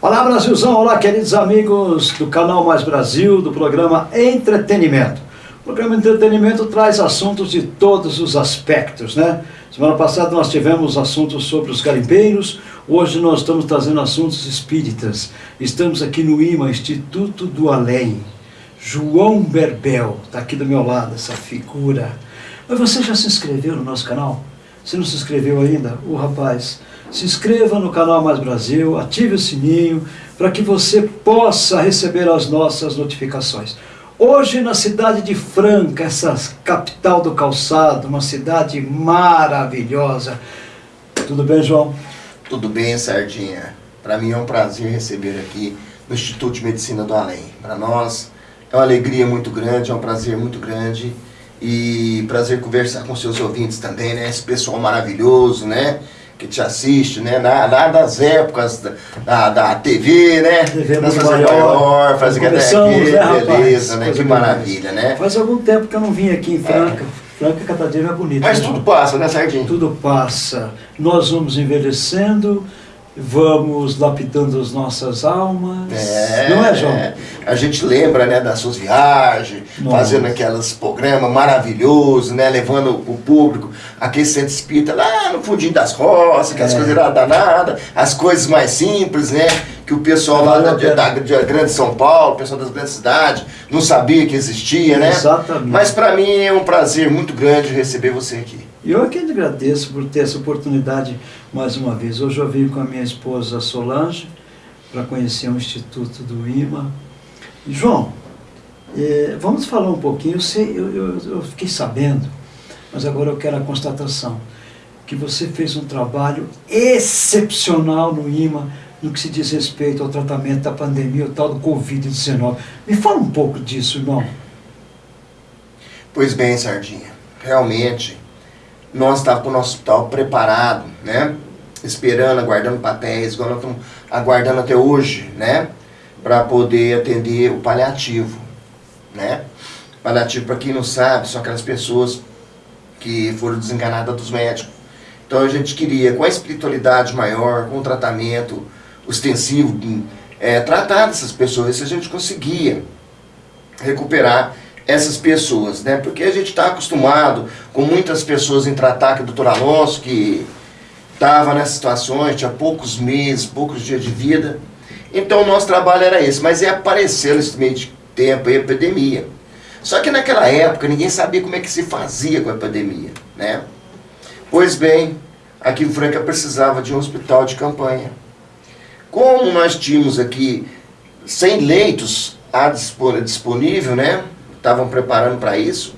Olá Brasilzão, olá queridos amigos do canal Mais Brasil, do programa Entretenimento. O programa Entretenimento traz assuntos de todos os aspectos, né? Semana passada nós tivemos assuntos sobre os garimpeiros, hoje nós estamos trazendo assuntos espíritas. Estamos aqui no IMA, Instituto do Além. João Berbel, está aqui do meu lado, essa figura. Mas você já se inscreveu no nosso canal? Se não se inscreveu ainda, o rapaz, se inscreva no canal Mais Brasil, ative o sininho para que você possa receber as nossas notificações. Hoje na cidade de Franca, essa capital do calçado, uma cidade maravilhosa. Tudo bem, João? Tudo bem, Sardinha. Para mim é um prazer receber aqui no Instituto de Medicina do Além. Para nós é uma alegria muito grande, é um prazer muito grande e prazer conversar com seus ouvintes também, né? Esse pessoal maravilhoso, né? Que te assiste, né? Lá, lá das épocas da, da, TV, né? TV Nós fazemos maior. maior, aqui, Começamos, né, rapaz? beleza, né? Que maravilha, né? Faz algum tempo que eu não vim aqui em Franca. Franca cada dia é mais bonito. Mas né, tudo passa, né, Sardinha? Tudo passa. Nós vamos envelhecendo, vamos lapidando as nossas almas. não é, João? A gente lembra, né, das suas viagens, Nossa. fazendo aqueles programas maravilhosos, né, levando o público, aquele centro espírita lá no fundinho das roças, aquelas É. coisas lá danadas, as coisas mais simples, né, que o pessoal lá da, da, da Grande São Paulo, o pessoal das grandes cidades, não sabia que existia, né? Exatamente. Mas para mim é um prazer muito grande receber você aqui. E eu aqui agradeço por ter essa oportunidade mais uma vez. Hoje eu vim com a minha esposa Solange para conhecer o Instituto do IMA. João, eh, vamos falar um pouquinho. Eu, sei, eu, eu, eu fiquei sabendo, mas agora eu quero a constatação, que você fez um trabalho excepcional no IMA no que se diz respeito ao tratamento da pandemia, o tal do Covid-19. Me fala um pouco disso, irmão. Pois bem, Sardinha, realmente nós estávamos com o nosso hospital preparado, né? Esperando, aguardando papéis, igual nós estamos aguardando até hoje, né? Para poder atender o paliativo, né? Paliativo, para quem não sabe, são aquelas pessoas que foram desenganadas dos médicos. Então a gente queria, com a espiritualidade maior, com o tratamento ostensivo, é, tratar dessas pessoas, se a gente conseguia recuperar essas pessoas, né? Porque a gente está acostumado com muitas pessoas em tratar, que o doutor Alonso, que estava nessas situações, tinha poucos meses, poucos dias de vida. Então o nosso trabalho era esse, mas é apareceu nesse meio de tempo a epidemia. Só que naquela época ninguém sabia como é que se fazia com a epidemia, né? Pois bem, aqui em Franca precisava de um hospital de campanha. Como nós tínhamos aqui 100 leitos à dispo- disponível, né? Estavam preparando para isso,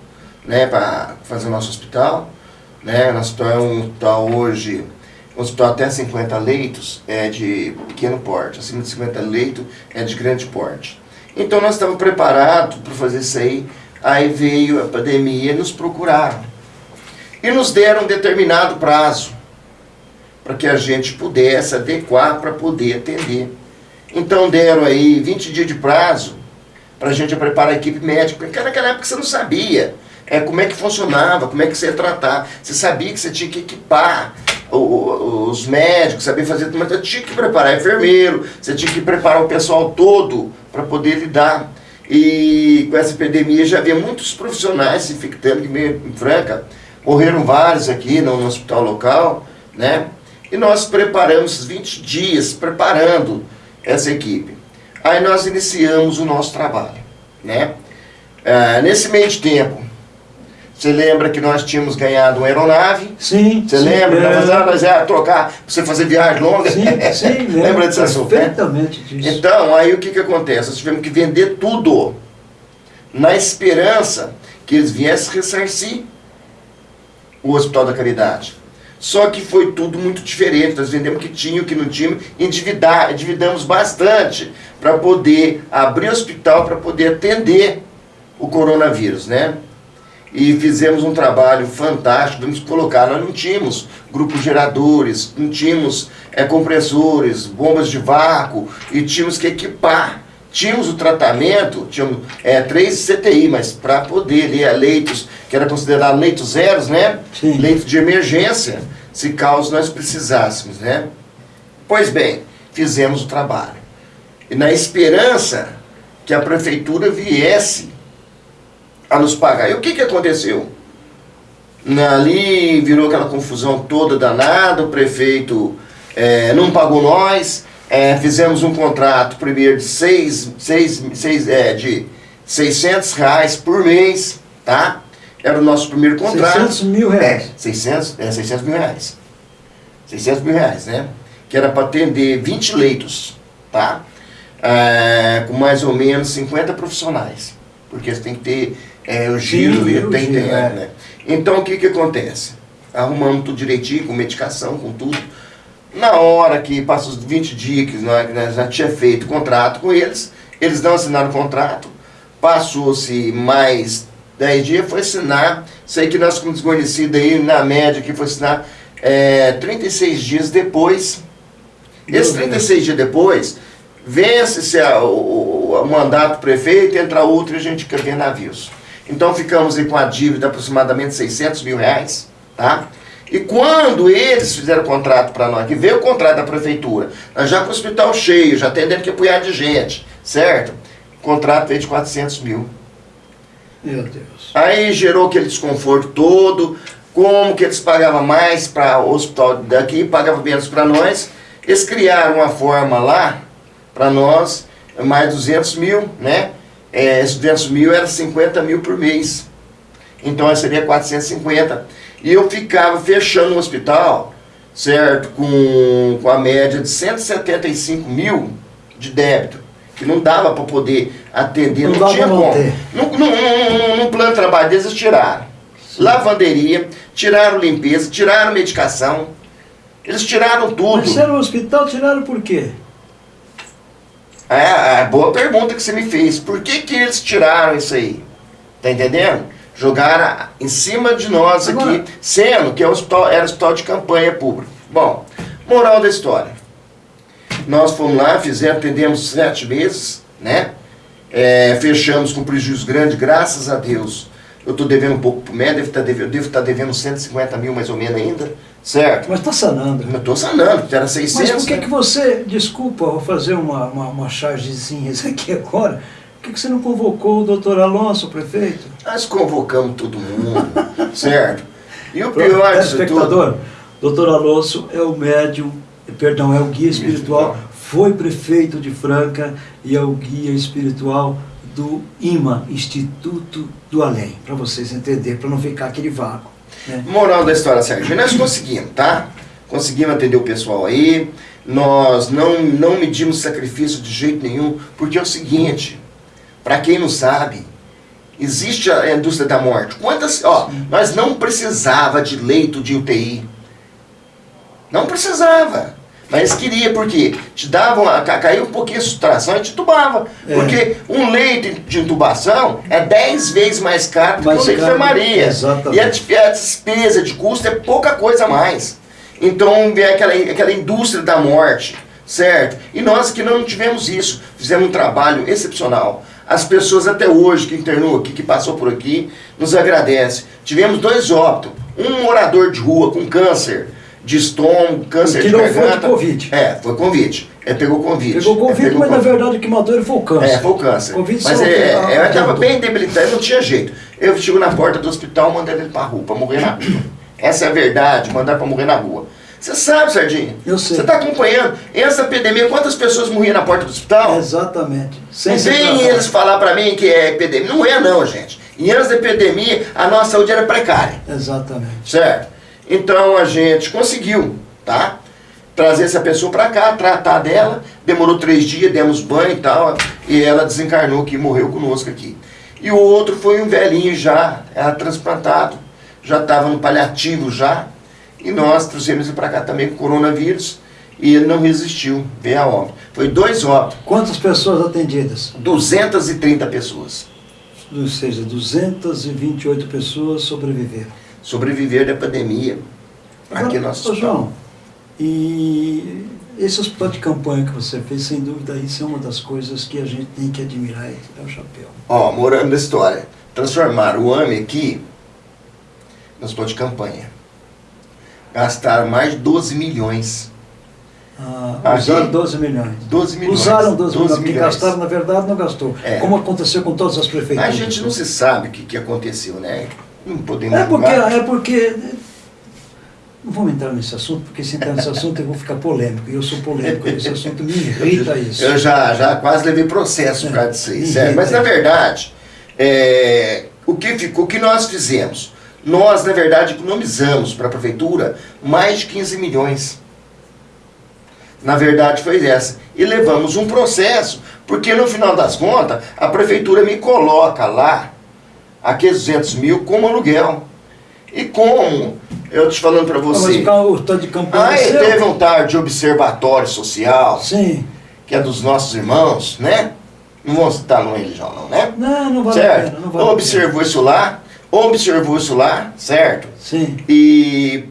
né? Para fazer o nosso hospital, né? Nosso hospital é um hospital hoje, um hospital até 50 leitos é de pequeno porte, acima de 50 leitos é de grande porte. Então nós estávamos preparados para fazer isso aí, aí veio a pandemia nos procuraram. E nos deram um determinado prazo para que a gente pudesse adequar para poder atender. Então deram aí 20 dias de prazo para a gente preparar a equipe médica, porque naquela época você não sabia é, como é que funcionava, como é que você ia tratar. Você sabia que você tinha que equipar o- o- os médicos, sabia fazer, mas você tinha que preparar enfermeiro, você tinha que preparar o pessoal todo para poder lidar. E com essa epidemia já havia muitos profissionais se infectando, em Franca, morreram vários aqui no, no hospital local, né? E nós preparamos esses 20 dias, preparando essa equipe. Aí nós iniciamos o nosso trabalho, né? Ah, nesse meio de tempo, você lembra que nós tínhamos ganhado uma aeronave? Sim. Você sim, lembra? é. Nós, nós ia trocar você fazer viagem longa? Sim, sim, lembra desse assunto, né? perfeitamente disso. Então, aí o que, que acontece? Nós tivemos que vender tudo, na esperança que eles viessem ressarcir o Hospital da Caridade. Só que foi tudo muito diferente, nós vendemos o que tinha, o que não tinha, endividar, endividamos bastante para poder abrir o hospital, para poder atender o coronavírus, né? E fizemos um trabalho fantástico, vamos colocar, nós não tínhamos grupos geradores, não tínhamos é, compressores, bombas de vácuo, e tínhamos que equipar. Tínhamos o tratamento, tínhamos é, três CTI, mas para poder ler leitos, que era considerado leitos zeros, né? Sim. Leitos de emergência, se caso nós precisássemos, né? Pois bem, fizemos o trabalho. Na esperança que a prefeitura viesse a nos pagar. E o que, que aconteceu? Ali virou aquela confusão toda danada, o prefeito é, não pagou nós, é, fizemos um contrato primeiro de, seis, seis, seis, é, de 600 reais por mês, tá? Era o nosso primeiro contrato. 600 mil reais. É, 600, é, 600 mil reais. 600 mil reais, né? Que era para atender 20 leitos, tá? É, com mais ou menos 50 profissionais. Porque você tem que ter é, o giro Sim, e tem, giro, tem, é. né? Então o que que acontece? Arrumamos tudo direitinho, com medicação, com tudo. Na hora que passa os 20 dias que nós, que nós já tinha feito contrato com eles, eles não assinaram o contrato, passou-se mais 10 dias, foi assinar, sei que nós ficamos desconhecidos aí, na média, que foi assinar é, 36 dias depois. Esses 36 dias depois, vence-se o, mandato do prefeito, entra outro e a gente fica vendo navios. Então ficamos aí com a dívida de aproximadamente 600 mil reais, tá? E quando eles fizeram o contrato para nós, que veio o contrato da prefeitura, nós já com o hospital cheio, já atendendo que punhado de gente, certo? O contrato veio de 400 mil. Meu Deus. Aí gerou aquele desconforto todo, como que eles pagavam mais para o hospital daqui, pagavam menos para nós. Eles criaram uma forma lá, para nós, mais 200 mil, né? É, esses 200 mil era 50 mil por mês. Então seria 450. E eu ficava fechando o hospital, certo? Com, com a média de 175 mil de débito. Que não dava para poder atender, Não não, tinha como. no plano de trabalho deles eles tiraram. Lavanderia, tiraram limpeza, tiraram medicação. Eles tiraram tudo. Mas era um hospital, tiraram por quê? É, é boa pergunta que você me fez. Por que, que eles tiraram isso aí? Tá entendendo? Jogaram em cima de nós Agora- aqui, sendo que é um hospital, era hospital de campanha pública. Bom, moral da história. Nós fomos lá, fizemos, atendemos sete meses, né? É, fechamos com prejuízo grande, graças a Deus. Eu estou devendo um pouco pro médico, devo estar devendo, devo estar devendo 150 mil mais ou menos ainda, certo? Mas está sanando. Eu estou sanando, era 600. Mas por que, né? que você, desculpa, vou fazer uma, uma, uma chargezinha aqui agora, por que, que você não convocou o doutor Alonso, o prefeito? Nós convocamos todo mundo, certo? E o pior disso tudo... Telespectador, doutor Alonso é o médium, perdão, é o guia espiritual, foi prefeito de Franca e é o guia espiritual do IMA, Instituto do Além, para vocês entenderem, para não ficar aquele vácuo. Né? Moral da história, Sérgio, nós conseguimos, tá? Conseguimos atender o pessoal aí, nós não, não medimos sacrifício de jeito nenhum, porque é o seguinte, para quem não sabe, existe a indústria da morte. Quantas, ó, nós não precisava de leito de UTI. Não precisava. Mas queria, porque te davam, caiu um pouquinho a saturação e te entubava. É. Porque um leito de intubação é 10 vezes mais caro do que Mais um leito de enfermaria. exatamente. E a, a despesa de custo é pouca coisa a mais. Então vem aquela, aquela indústria da morte, certo? E nós que não tivemos isso, fizemos um trabalho excepcional. As pessoas até hoje que internou aqui, que passou por aqui, nos agradecem. Tivemos dois óbitos. Um morador de rua com câncer de estômago, câncer Que de não foi de garganta. Covid. É, foi Covid. É, pegou Covid. Pegou Covid, É, pegou mas na Covid. verdade o que matou ele foi o câncer. É, foi o câncer. Covid Mas é, que- é, ah, eu estava adiantou. bem debilitado, não tinha jeito. Eu chego na porta do hospital, mandei ele pra rua, pra morrer na rua. Essa é a verdade, mandar pra morrer na rua. Você sabe, Sardinha? Eu sei. Você está acompanhando. Essa epidemia, quantas pessoas morriam na porta do hospital? Exatamente. Sem Não vem eles falar pra mim que é epidemia. Não é não, gente. Em anos da epidemia, a nossa saúde era precária. Exatamente. Certo? Então a gente conseguiu, tá? Trazer essa pessoa pra cá, tratar dela. Demorou três dias, demos banho e tal. E ela desencarnou aqui, morreu conosco aqui. E o outro foi um velhinho já, era transplantado. Já estava no paliativo já. E nós trouxemos ele pra cá também com coronavírus. E ele não resistiu, veio a óbito. Foi dois óbitos, Quantas pessoas atendidas? 230 pessoas. Ou seja, 228 pessoas sobreviveram. Sobreviver da pandemia. Aqui no nosso ô, João, e esse hospital de campanha que você fez, sem dúvida, isso é uma das coisas que a gente tem que admirar tirar o chapéu. Ó, morando na história. Transformaram o AME aqui no hospital de campanha. Gastaram mais de 12 milhões. Ah, usaram 12 milhões. 12 milhões. Usaram 12, 12 milhões. Que gastaram, na verdade, não gastou. É. Como aconteceu com todas as prefeituras. A gente não se sabe o que, que aconteceu, né? Não podemos É porque, julgar. é porque. Não vamos entrar nesse assunto, porque se entrar nesse assunto eu vou ficar polêmico. E eu sou polêmico, esse assunto me irrita isso. Eu já, já quase levei processo por causa disso aí, É, sério. Mas na verdade, é, o, que ficou, o que nós fizemos? Nós, na verdade, economizamos para a prefeitura mais de 15 milhões. Na verdade foi essa. E levamos um processo, porque no final das contas, a prefeitura me coloca lá aqueles 200 mil como aluguel. E como, eu te falando para Ah, Mas você, o tanto de campanha. aí seu? teve um tal de observatório social, Sim. que é dos nossos irmãos, né? Não vamos citar nome religião não, né? Não, não vale a certo? pena. Não vale a observou isso lá, observou isso lá, certo? pena. Sim. E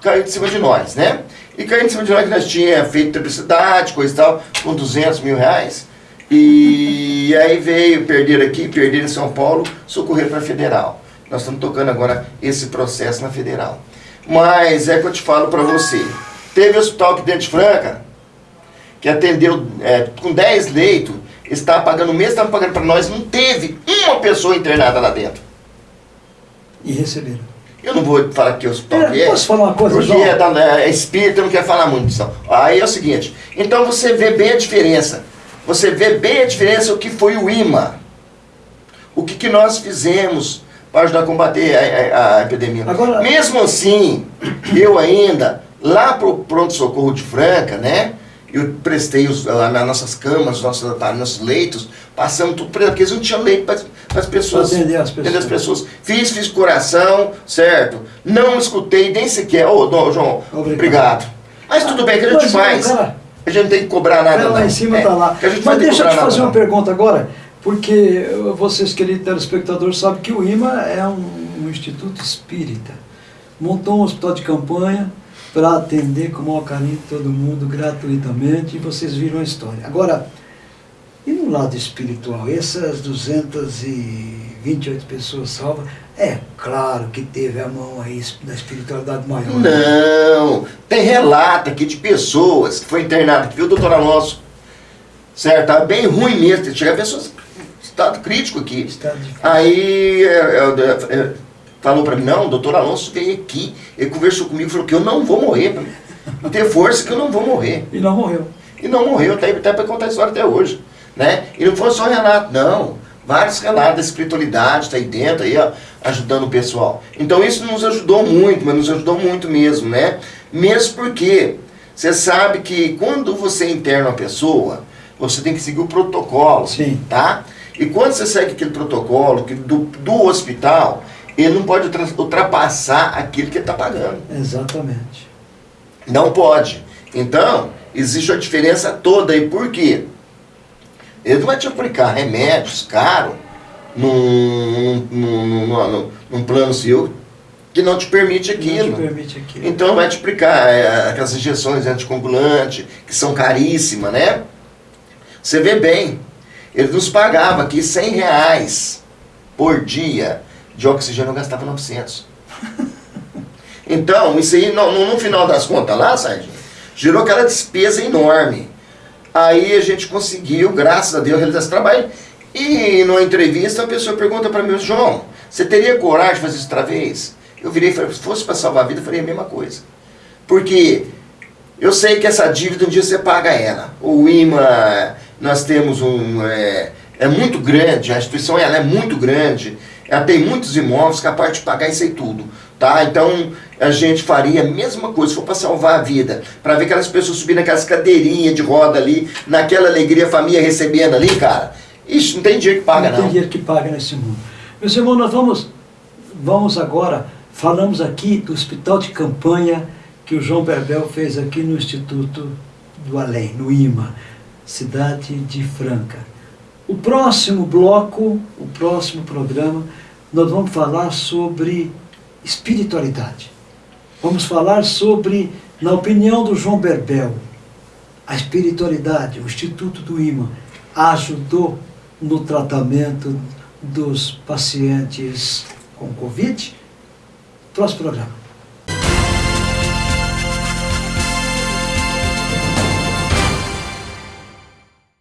caiu de cima de nós, né? E caiu de cima de nós que nós tínhamos feito publicidade, coisa e tal, com 200 mil reais. E aí veio perder aqui, perder em São Paulo, socorrer para a Federal. Nós estamos tocando agora esse processo na Federal. Mas é que eu te falo para você. Teve hospital aqui dentro de Franca, que atendeu é, com 10 leitos, estava pagando o mesmo, estava pagando para nós, não teve uma pessoa internada lá dentro. E receberam. Eu não vou falar que hospital É, que é. posso falar uma coisa, Porque é, da, é espírita, não quer falar muito disso. Aí é o seguinte, então você vê bem a diferença. Você vê bem a diferença o que foi o IMA. O que, que nós fizemos para ajudar a combater a, a- a epidemia. Agora- Mesmo assim, eu ainda, lá pro pronto-socorro de Franca, né? Eu prestei os, lá nas nossas camas, os nossos, nossos leitos, passando tudo para porque eles não tinham leito para as pessoas. Pra atender as pessoas. Atender as pessoas. Fiz, fiz coração, certo? Não escutei nem sequer. Ô, Dom João, Obrigado. obrigado. Mas tudo bem, que a gente Mas, faz. cara, A gente não tem que cobrar nada. Ela lá não. em cima É, está lá. a gente não Mas deixa eu te fazer nada, uma pergunta agora, porque vocês, queridos telespectadores, sabem que o IMA é um, um instituto espírita. Montou um hospital de campanha para atender com o maior carinho todo mundo gratuitamente e vocês viram a história. Agora, e no lado espiritual, essas 228 pessoas salvas, é claro que teve a mão aí da espiritualidade maior. né? Não, tem relato aqui de pessoas que foi internada, que viu o doutor Alonso, certo? Tava bem ruim mesmo, chega pessoas em estado crítico aqui. Está difícil. Aí é, é, é, falou pra mim, não, o doutor Alonso veio aqui, ele conversou comigo, falou que eu não vou morrer, pra mim. ter força que eu não vou morrer. E não morreu. E não morreu, até, até para contar a história até hoje. Né? E não foi só o Renato, não. Vários relatos da espiritualidade, está aí dentro, aí, ó, ajudando o pessoal. Então isso nos ajudou muito, mas nos ajudou muito mesmo, né? Mesmo porque você sabe que quando você interna uma pessoa, você tem que seguir o protocolo, Sim. tá? E quando você segue aquele protocolo que do, do hospital, ele não pode ultra- ultrapassar aquilo que ele está pagando. Exatamente. Não pode. Então, existe a diferença toda aí. Por quê? Ele não vai te aplicar remédios caros num, num, num, num, plano seu que não te permite Não aquilo. te permite aquilo. Então vai te aplicar é, aquelas injeções anticoagulantes, que são caríssimas, né? Você vê bem, ele nos pagava aqui 100 reais por dia de oxigênio, eu gastava 900. Então, isso aí, no, no- final das contas lá, Sérgio, gerou aquela despesa enorme. Aí a gente conseguiu, graças a Deus, realizar esse trabalho. E numa entrevista, a pessoa pergunta para mim, João, você teria coragem de fazer isso outra vez? Eu virei e falei, se fosse para salvar a vida, eu faria a mesma coisa. Porque eu sei que essa dívida um dia você paga ela. O IMA, nós temos um. É, é muito grande, a instituição ela é muito grande, ela tem muitos imóveis capaz de pagar isso aí tudo. Tá? Então a gente faria a mesma coisa, se for para salvar a vida, para ver aquelas pessoas subindo aquelas cadeirinhas de roda ali, naquela alegria, a família recebendo ali, cara. Ixi, não tem dinheiro que paga não tem não. dinheiro que paga nesse mundo. Meus irmãos, nós vamos, vamos agora, falamos aqui do hospital de campanha que o João Berbel fez aqui no Instituto do Além, no IMA, cidade de Franca. O próximo bloco, o próximo programa, nós vamos falar sobre espiritualidade. Vamos falar sobre, na opinião do João Berbel, a espiritualidade, o Instituto do IMA, ajudou no tratamento dos pacientes com Covid? Próximo programa.